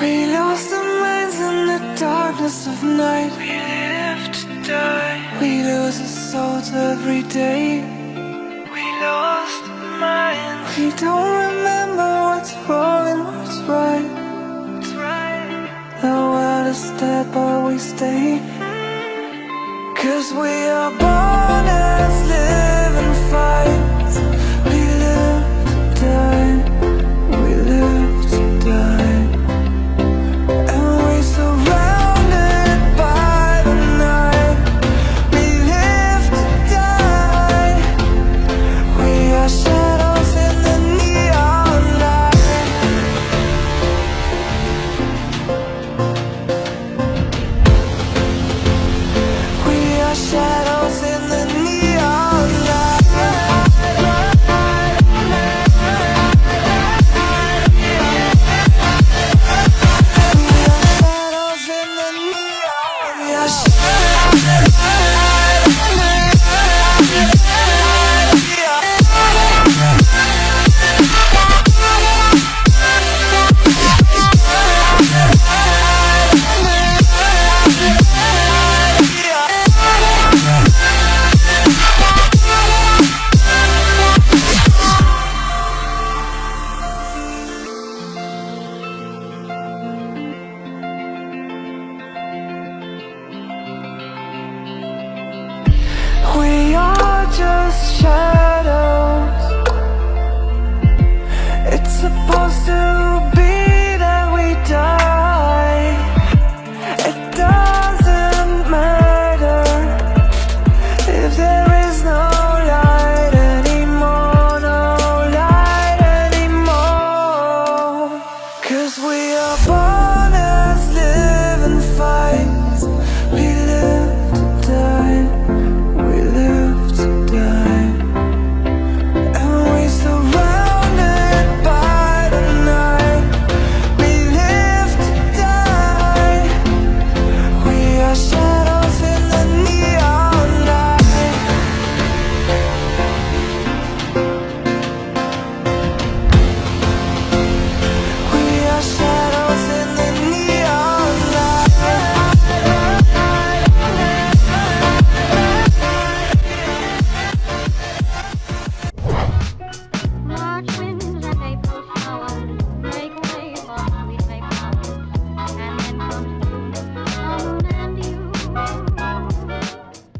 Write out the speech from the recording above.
We lost our minds in the darkness of night. We live to die. We lose our souls every day. We lost our minds. We don't remember what's wrong and what's right. That's right? The world is dead but we stay. Cause we are born